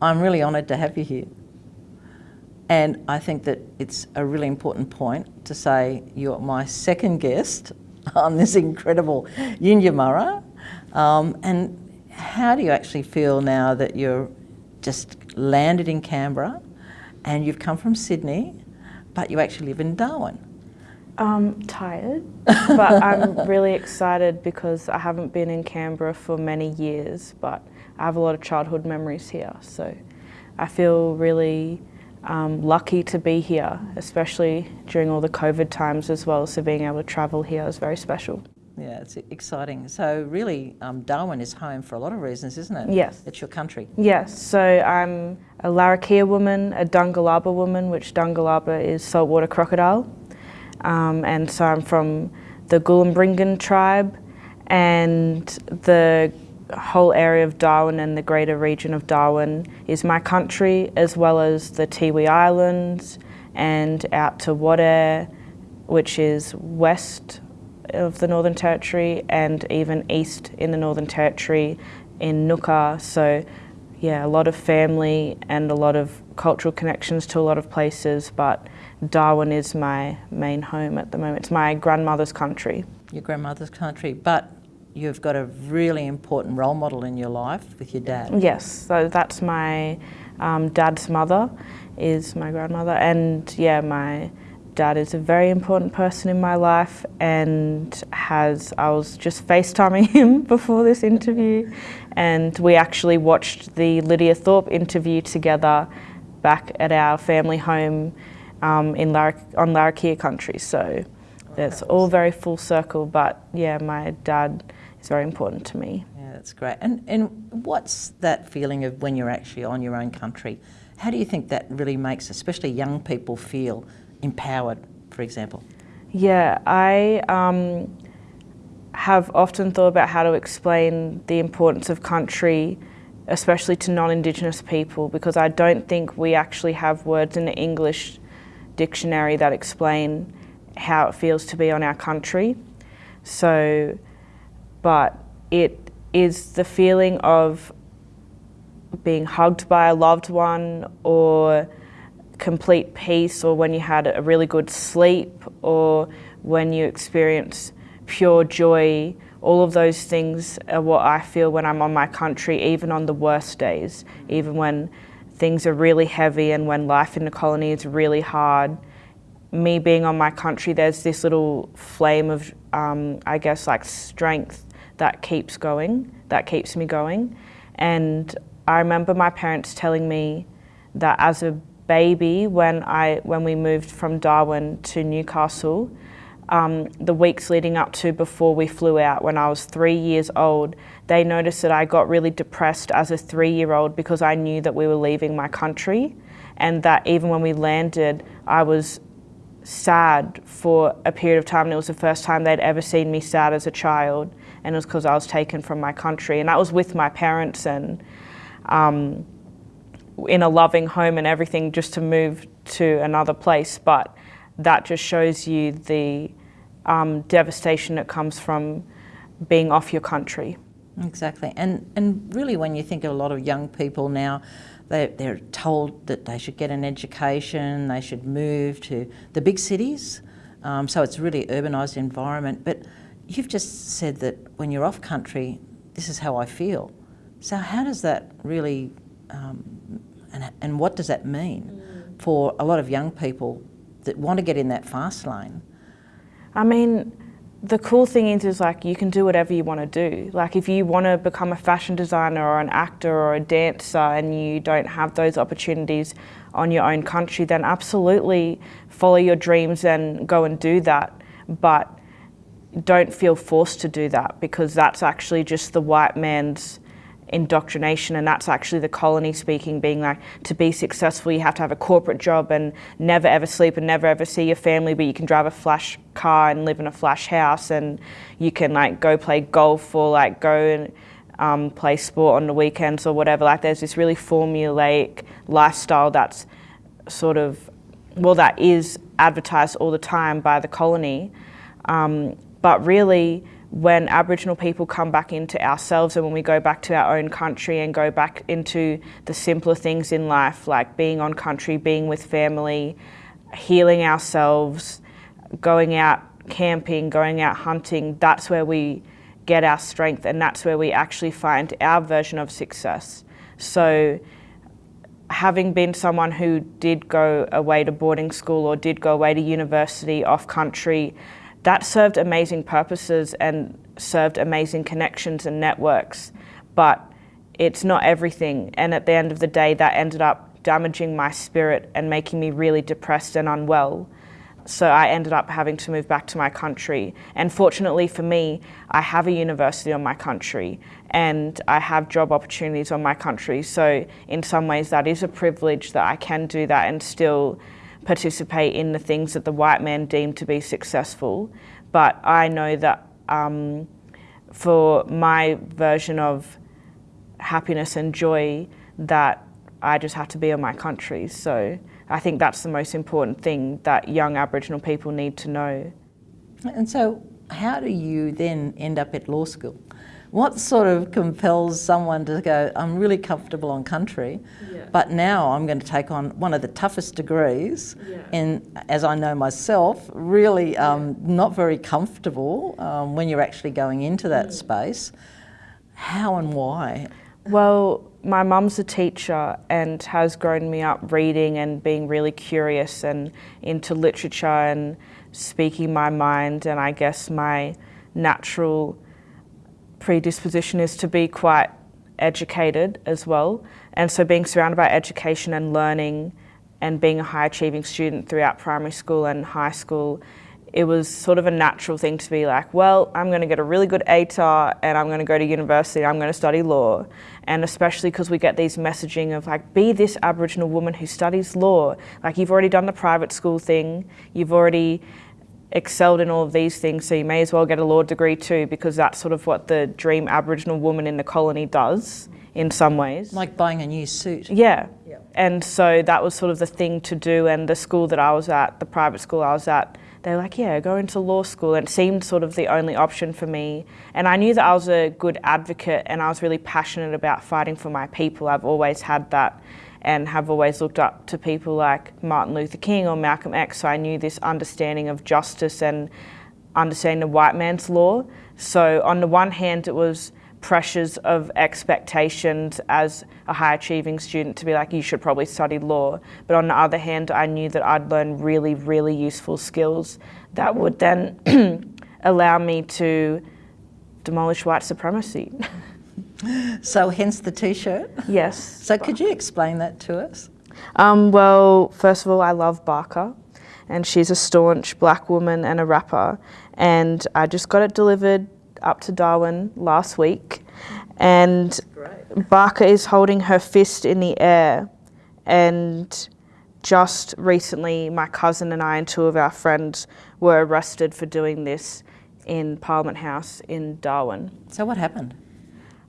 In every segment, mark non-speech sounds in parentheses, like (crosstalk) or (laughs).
I'm really honoured to have you here. And I think that it's a really important point to say you're my second guest (laughs) on this incredible Yindyamarra. Um, and how do you actually feel now that you're just landed in Canberra and you've come from Sydney, but you actually live in Darwin? I'm tired, (laughs) but I'm really excited because I haven't been in Canberra for many years, but I have a lot of childhood memories here. So I feel really um, lucky to be here, especially during all the COVID times as well. So being able to travel here is very special. Yeah, it's exciting. So really, um, Darwin is home for a lot of reasons, isn't it? Yes. It's your country. Yes, so I'm a Larrakia woman, a Dungalaba woman, which Dungalaba is saltwater crocodile. Um, and so I'm from the Gulambringan tribe and the whole area of Darwin and the greater region of Darwin is my country as well as the Tiwi Islands and out to Wadeye, which is west of the Northern Territory and even east in the Northern Territory in Nooka. So yeah, a lot of family and a lot of cultural connections to a lot of places, but Darwin is my main home at the moment. It's my grandmother's country. Your grandmother's country, but you've got a really important role model in your life with your dad. Yes, so that's my um, dad's mother, is my grandmother, and yeah, my dad is a very important person in my life and has, I was just FaceTiming (laughs) him before this interview and we actually watched the Lydia Thorpe interview together back at our family home um, in Lar on Larrakia country. So it's all very full circle, but yeah, my dad is very important to me. Yeah, that's great. And, and what's that feeling of when you're actually on your own country? How do you think that really makes, especially young people, feel empowered, for example? Yeah, I um, have often thought about how to explain the importance of country, especially to non-Indigenous people, because I don't think we actually have words in the English dictionary that explain how it feels to be on our country. So, but it is the feeling of being hugged by a loved one or complete peace or when you had a really good sleep or when you experience pure joy. All of those things are what I feel when I'm on my country, even on the worst days, even when things are really heavy and when life in the colony is really hard. Me being on my country, there's this little flame of, um, I guess, like strength that keeps going, that keeps me going. And I remember my parents telling me that as a baby, when, I, when we moved from Darwin to Newcastle, um, the weeks leading up to before we flew out when I was three years old, they noticed that I got really depressed as a three-year-old because I knew that we were leaving my country and that even when we landed, I was sad for a period of time. And it was the first time they'd ever seen me sad as a child and it was because I was taken from my country. And that was with my parents and um, in a loving home and everything just to move to another place. But that just shows you the um, devastation that comes from being off your country. Exactly. And, and really when you think of a lot of young people now, they, they're told that they should get an education, they should move to the big cities. Um, so it's a really urbanised environment. But you've just said that when you're off country, this is how I feel. So how does that really, um, and, and what does that mean mm. for a lot of young people that want to get in that fast lane? I mean, the cool thing is, is like you can do whatever you want to do. Like if you want to become a fashion designer or an actor or a dancer and you don't have those opportunities on your own country, then absolutely follow your dreams and go and do that. But don't feel forced to do that because that's actually just the white man's indoctrination and that's actually the colony speaking being like to be successful you have to have a corporate job and never ever sleep and never ever see your family but you can drive a flash car and live in a flash house and you can like go play golf or like go and um, play sport on the weekends or whatever. Like there's this really formulaic lifestyle that's sort of well that is advertised all the time by the colony. Um, but really when Aboriginal people come back into ourselves and when we go back to our own country and go back into the simpler things in life, like being on country, being with family, healing ourselves, going out camping, going out hunting, that's where we get our strength and that's where we actually find our version of success. So having been someone who did go away to boarding school or did go away to university off country, that served amazing purposes and served amazing connections and networks. But it's not everything. And at the end of the day, that ended up damaging my spirit and making me really depressed and unwell. So I ended up having to move back to my country. And fortunately for me, I have a university on my country and I have job opportunities on my country. So in some ways that is a privilege that I can do that and still participate in the things that the white man deemed to be successful. But I know that um, for my version of happiness and joy that I just have to be on my country. So I think that's the most important thing that young Aboriginal people need to know. And so how do you then end up at law school? What sort of compels someone to go, I'm really comfortable on country, yeah. but now I'm going to take on one of the toughest degrees, yeah. and as I know myself, really um, yeah. not very comfortable um, when you're actually going into that mm. space. How and why? Well, my mum's a teacher and has grown me up reading and being really curious and into literature and speaking my mind and I guess my natural predisposition is to be quite educated as well and so being surrounded by education and learning and being a high achieving student throughout primary school and high school it was sort of a natural thing to be like, well, I'm going to get a really good ATAR and I'm going to go to university, I'm going to study law. And especially because we get these messaging of like, be this Aboriginal woman who studies law. Like you've already done the private school thing, you've already excelled in all of these things, so you may as well get a law degree too, because that's sort of what the dream Aboriginal woman in the colony does in some ways. Like buying a new suit. Yeah. yeah. And so that was sort of the thing to do and the school that I was at, the private school I was at, they were like, yeah, go into law school. And it seemed sort of the only option for me. And I knew that I was a good advocate and I was really passionate about fighting for my people. I've always had that and have always looked up to people like Martin Luther King or Malcolm X. So I knew this understanding of justice and understanding the white man's law. So on the one hand, it was pressures of expectations as a high achieving student to be like, you should probably study law. But on the other hand, I knew that I'd learn really, really useful skills that would then (clears throat) allow me to demolish white supremacy. (laughs) so hence the t-shirt? Yes. So could you explain that to us? Um, well, first of all, I love Barkaa and she's a staunch black woman and a rapper and I just got it delivered up to Darwin last week, and Barkaa is holding her fist in the air. And just recently, my cousin and I and two of our friends were arrested for doing this in Parliament House in Darwin. So what happened?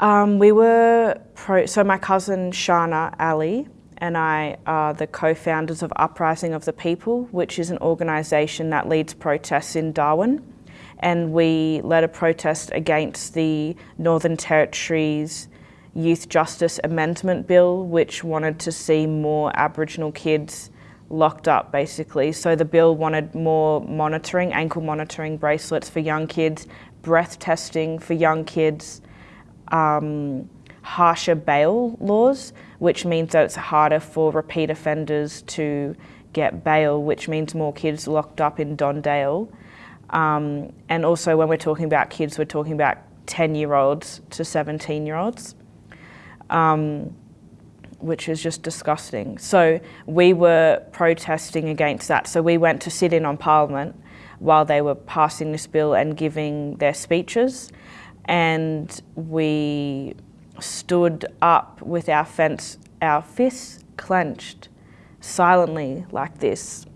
Um, we were. So my cousin Shana Ali and I are the co-founders of Uprising of the People, which is an organisation that leads protests in Darwin and we led a protest against the Northern Territory's Youth Justice Amendment Bill, which wanted to see more Aboriginal kids locked up basically. So the bill wanted more monitoring, ankle monitoring bracelets for young kids, breath testing for young kids, um, harsher bail laws, which means that it's harder for repeat offenders to get bail, which means more kids locked up in Don Dale. Um, and also when we're talking about kids, we're talking about 10 year olds to 17 year olds, um, which is just disgusting. So we were protesting against that. So we went to sit in on Parliament while they were passing this bill and giving their speeches. And we stood up with our, fence, our fists clenched silently like this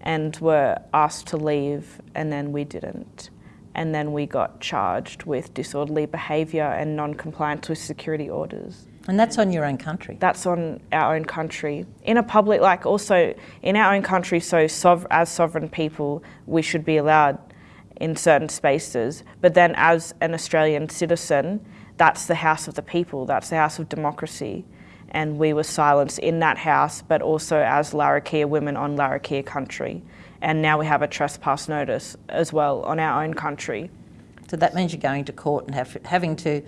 and were asked to leave and then we didn't. And then we got charged with disorderly behaviour and non-compliance with security orders. And that's on your own country? That's on our own country. In a public, like also in our own country, so sov as sovereign people, we should be allowed in certain spaces. But then as an Australian citizen, that's the house of the people, that's the house of democracy. And we were silenced in that house, but also as Larrakia women on Larrakia country. And now we have a trespass notice as well on our own country. So that means you're going to court and have, having to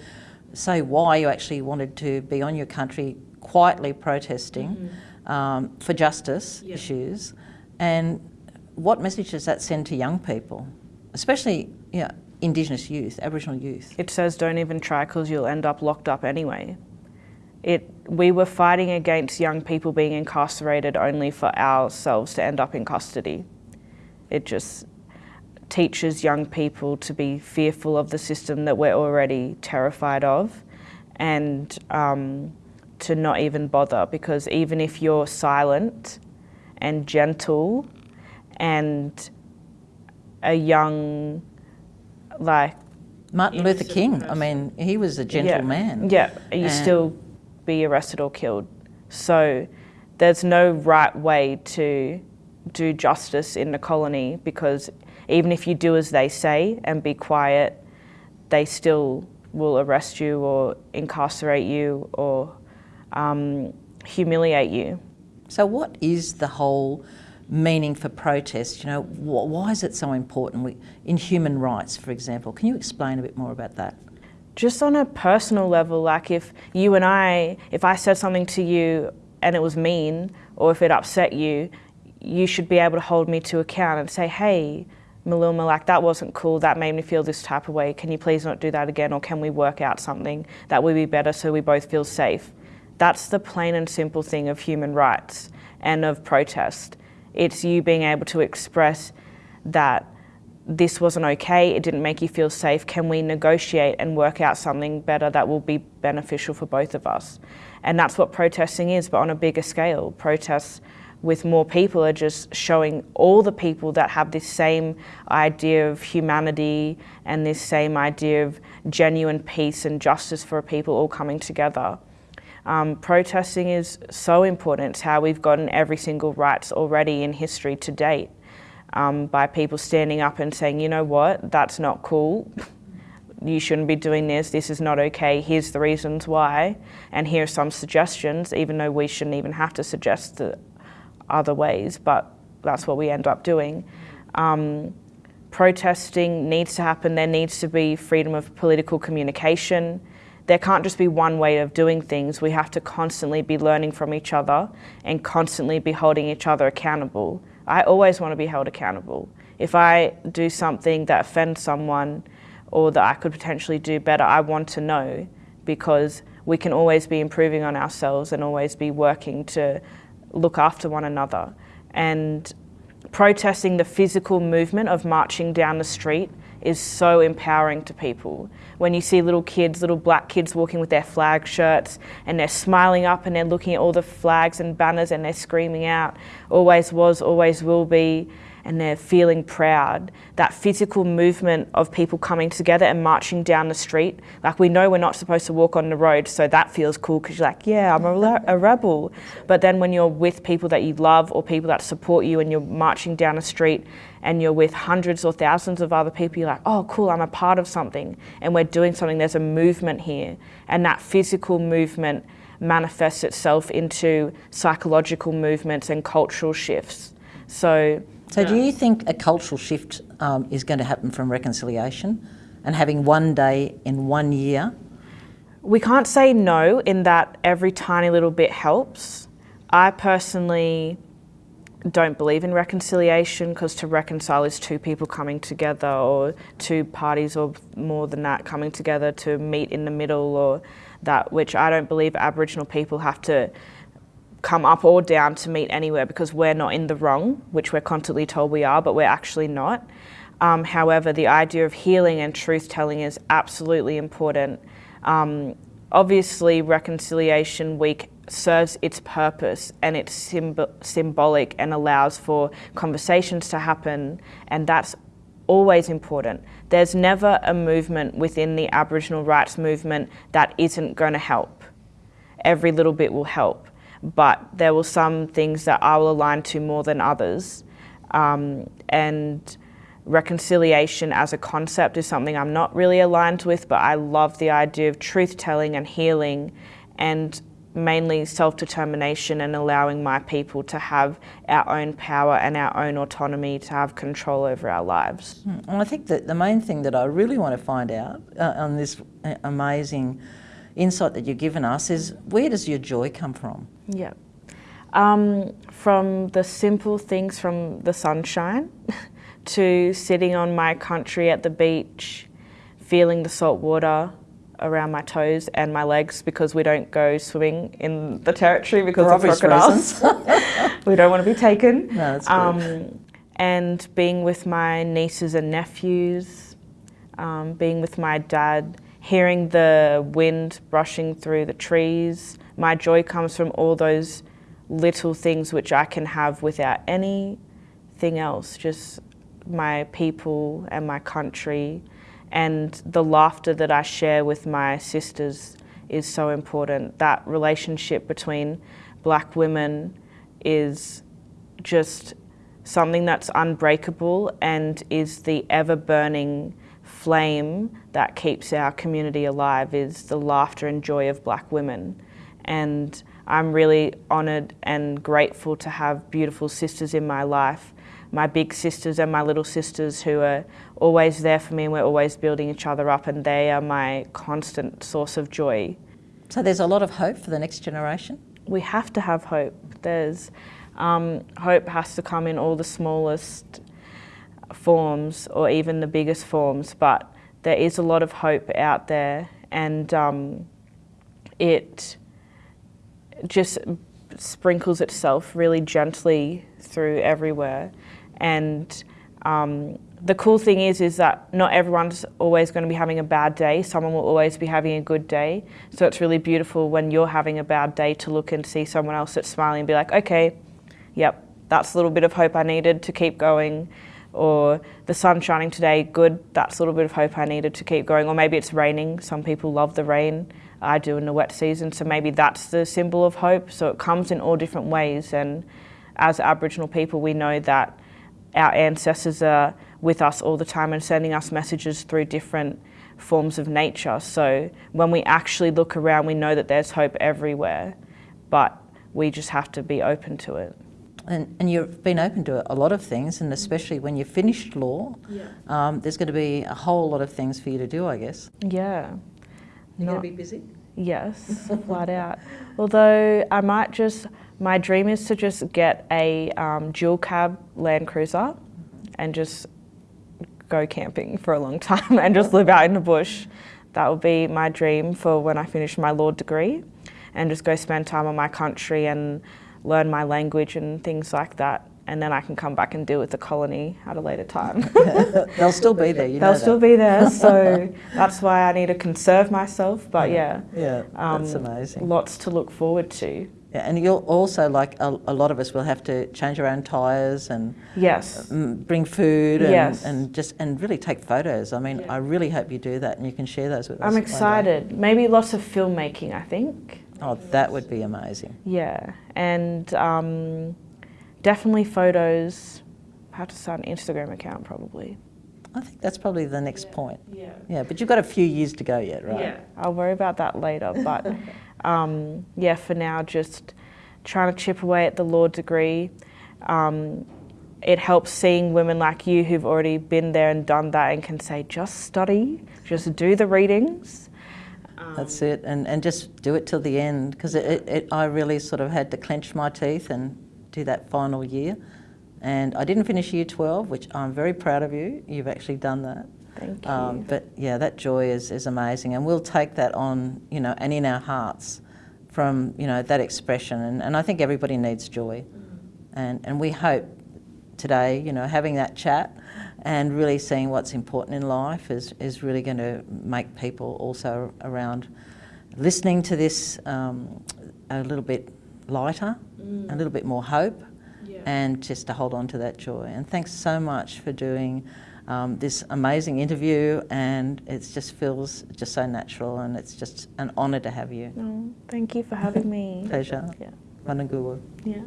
say why you actually wanted to be on your country quietly protesting mm -hmm. um, for justice issues. And what message does that send to young people, especially know, Indigenous youth, Aboriginal youth? It says don't even try because you'll end up locked up anyway. It, we were fighting against young people being incarcerated only for ourselves to end up in custody. It just teaches young people to be fearful of the system that we're already terrified of and um, to not even bother because even if you're silent and gentle and a young like Martin Luther King, person. I mean, he was a gentle yeah. man. Yeah, you still be arrested or killed. So there's no right way to do justice in the colony because even if you do as they say and be quiet, they still will arrest you or incarcerate you or um, humiliate you. So what is the whole meaning for protest? You know, wh why is it so important we, in human rights, for example? Can you explain a bit more about that? Just on a personal level, like if you and I, if I said something to you and it was mean, or if it upset you, you should be able to hold me to account and say, hey, Maluma, like that wasn't cool, that made me feel this type of way, can you please not do that again or can we work out something that would be better so we both feel safe? That's the plain and simple thing of human rights and of protest. It's you being able to express that this wasn't okay, it didn't make you feel safe, can we negotiate and work out something better that will be beneficial for both of us? And that's what protesting is, but on a bigger scale. Protests with more people are just showing all the people that have this same idea of humanity and this same idea of genuine peace and justice for people all coming together. Um, protesting is so important. It's how we've gotten every single rights already in history to date um, by people standing up and saying, you know what, that's not cool. you shouldn't be doing this, this is not okay, here's the reasons why, and here are some suggestions, even though we shouldn't even have to suggest the other ways, but that's what we end up doing. Um, protesting needs to happen, there needs to be freedom of political communication. There can't just be one way of doing things. We have to constantly be learning from each other and constantly be holding each other accountable. I always want to be held accountable. If I do something that offends someone or that I could potentially do better, I want to know because we can always be improving on ourselves and always be working to look after one another. And protesting the physical movement of marching down the street is so empowering to people. When you see little kids, little black kids walking with their flag shirts and they're smiling up and they're looking at all the flags and banners and they're screaming out, always was, always will be, and they're feeling proud. That physical movement of people coming together and marching down the street, like we know we're not supposed to walk on the road, so that feels cool because you're like, yeah, I'm a, a, rebel. But then when you're with people that you love or people that support you and you're marching down the street and you're with hundreds or thousands of other people, you're like, oh, cool, I'm a part of something and we're doing something, there's a movement here. And that physical movement manifests itself into psychological movements and cultural shifts. So so do you think a cultural shift um, is going to happen from reconciliation and having one day in one year? We can't say no in that every tiny little bit helps. I personally don't believe in reconciliation because to reconcile is two people coming together or two parties or more than that coming together to meet in the middle or that which I don't believe Aboriginal people have to come up or down to meet anywhere because we're not in the wrong, which we're constantly told we are, but we're actually not. Um, however, the idea of healing and truth telling is absolutely important. Um, obviously, Reconciliation Week serves its purpose and it's symb symbolic and allows for conversations to happen, and that's always important. There's never a movement within the Aboriginal rights movement that isn't going to help. Every little bit will help but there were some things that I will align to more than others. Um, and reconciliation as a concept is something I'm not really aligned with, but I love the idea of truth telling and healing and mainly self-determination and allowing my people to have our own power and our own autonomy to have control over our lives. Hmm. I think that the main thing that I really want to find out uh, on this uh, amazing insight that you've given us is where does your joy come from? Yeah. Um, from the simple things from the sunshine (laughs) to sitting on my country at the beach, feeling the salt water, around my toes and my legs because we don't go swimming in the territory because For of crocodiles. (laughs) we don't want to be taken. (laughs) No, um, and being with my nieces and nephews, um, being with my dad, hearing the wind brushing through the trees. My joy comes from all those little things which I can have without anything else, just my people and my country and the laughter that I share with my sisters is so important. That relationship between black women is just something that's unbreakable and is the ever burning flame that keeps our community alive is the laughter and joy of black women. And I'm really honoured and grateful to have beautiful sisters in my life my big sisters and my little sisters who are always there for me and we're always building each other up and they are my constant source of joy. So there's a lot of hope for the next generation? We have to have hope. There's um, hope has to come in all the smallest forms or even the biggest forms, but there is a lot of hope out there and um, it just sprinkles itself really gently through everywhere. And um, the cool thing is, is that not everyone's always going to be having a bad day. Someone will always be having a good day. So it's really beautiful when you're having a bad day to look and see someone else that's smiling and be like, okay, yep, that's a little bit of hope I needed to keep going. Or the sun's shining today, good, that's a little bit of hope I needed to keep going. Or maybe it's raining. Some people love the rain. I do in the wet season. So maybe that's the symbol of hope. So it comes in all different ways. And as Aboriginal people, we know that our ancestors are with us all the time and sending us messages through different forms of nature. So when we actually look around, we know that there's hope everywhere, but we just have to be open to it. And, and you've been open to a lot of things, and especially when you've finished law, yeah. um, there's going to be a whole lot of things for you to do, I guess. Yeah. You're going to be busy? Yes, (laughs) flat out. Although I might just my dream is to just get a um, dual cab Land Cruiser and just go camping for a long (laughs) time and just live out in the bush. That would be my dream for when I finish my law degree and just go spend time on my country and learn my language and things like that. And then I can come back and deal with the colony at a later time. (laughs) They'll still be there, you They'll still be there, (laughs) so that's why I need to conserve myself. But yeah, yeah, um, that's amazing. Lots to look forward to. Yeah, and you'll also, like a, a, lot of us, will have to change our own tyres and yes, bring food and, yes. and just and really take photos. I mean, yeah. I really hope you do that and you can share those with I'm us. I'm excited. Maybe lots of filmmaking. I think. Oh, that would be amazing. Yeah, and um, definitely photos. I have to start an Instagram account probably. I think that's probably the next yeah. point. Yeah. Yeah, but you've got a few years to go yet, right? Yeah. I'll worry about that later, (laughs) but. um, yeah, for now, just trying to chip away at the law degree. Um, it helps seeing women like you who've already been there and done that and can say, just study, just do the readings. Um, That's it, and, and just do it till the end, because it, it, it, I really sort of had to clench my teeth and do that final year. And I didn't finish year 12, which I'm very proud of you. You've actually done that. Thank you. Um, but yeah, that joy is, is amazing, and we'll take that on, you know, and in our hearts from, you know, that expression. And, and I think everybody needs joy. And, and we hope today, you know, having that chat and really seeing what's important in life is, is really going to make people also around listening to this um, a little bit lighter, mm. a little bit more hope, yeah. and just to hold on to that joy. And thanks so much for doing um, this amazing interview and it just feels just so natural and it's just an honour to have you. Oh, thank you for having me. (laughs) Pleasure. Yeah. Yeah.